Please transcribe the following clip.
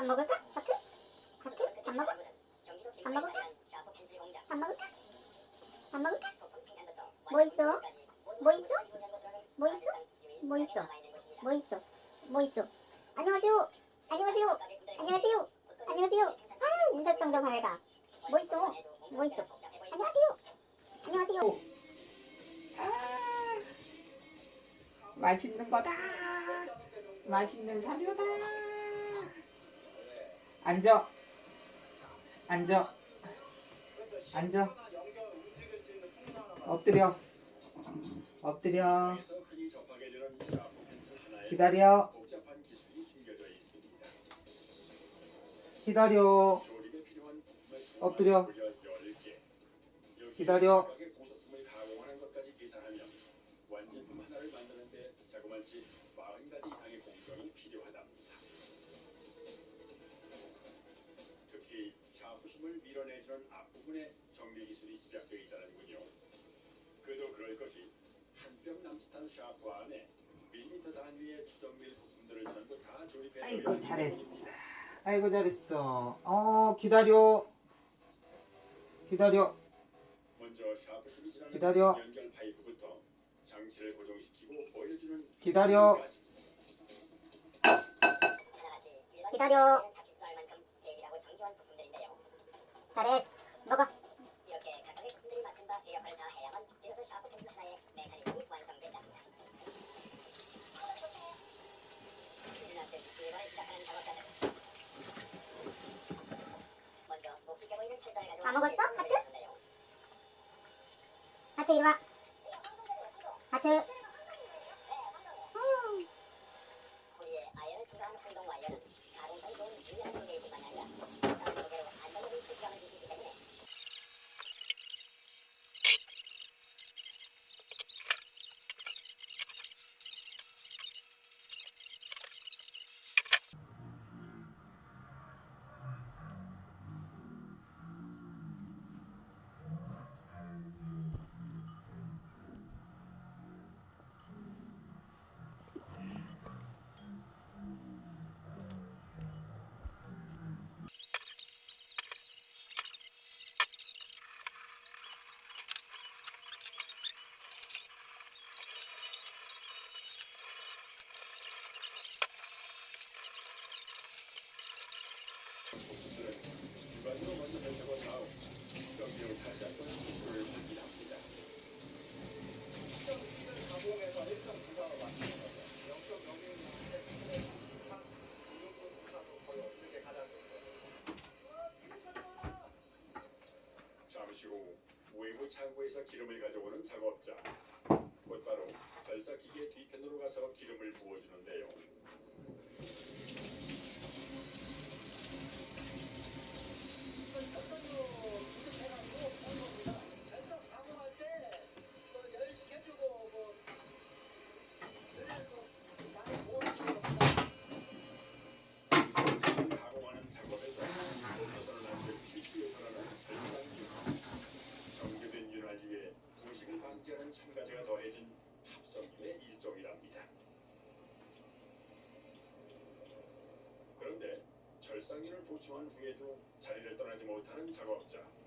밥 먹을까? 하트? 하트? 밥 먹어? 밥 먹을까? 밥 먹을까? 밥 먹을까? 뭐 있어? 뭐 있어? 뭐 있어? 뭐 있어? 뭐 있어? 뭐 있어? 안녕하세요. 안녕하세요. 안녕하세요. 안녕하세요. 아, 인사성도 밝아. 뭐 있어? 뭐 있어? 안녕하세요. 안녕하세요. 아, 맛있는 거다. 맛있는 사료다. 앉아. 앉아. 앉아. 엎드려. 엎드려. 기다려. 기다려. 엎드려. 기다려. 밀어내주는 앞부분에 정비 기술이 집약되어 있다는군요. 그도 그럴 것이 한 뼘 남짓한 샤프 안에 밀리터 단위의 추정밀 부품들을 전부 다 조립해 아이고 잘했어. 아이고 잘했어. 어 기다려. 기다려. 먼저 샤프심이 지나는 기다려. 연결 파이프부터 장치를 고정시키고 보여주는 기다려. 기다려. 잘했어. 먹어. 이렇게 각각의 부품들이 맡은 바 제 역할을 다 해야만 비로소 샤프 펜슬 하나의 메커니즘이 완성된답니다. 일나스 일과를 시작하는 작업자들. 먼저 묵직해 보이는 철사를 가지고 다 먹었어? 하트? 하트 이리 와. 하트. 음, 구리에 아연을 첨가한 항동 와이어는 가공성이 좋은 유연한 소재이뿐만 아니라 가공 소재로 안정적인 표시감을 주시기 때문에 주관으로 먼저 결정한 다음 정비를 다시 한번 수술을 확인합니다. 후 외부 창고에서 기름을 가져오는 작업자. 곧바로 절사기계 뒤편으로 가서 기름을 부어주는데요. 제품 가공하는 작업에서 벗어난 안될 필수 요소라는 절단기. 정교된 윤활 위에 부식을 방지하는 첨가제가 더해진 합성유의 일종이랍니다. 그런데 절상유를 보충한 후에도 자리를 떠나지 못하는 작업자.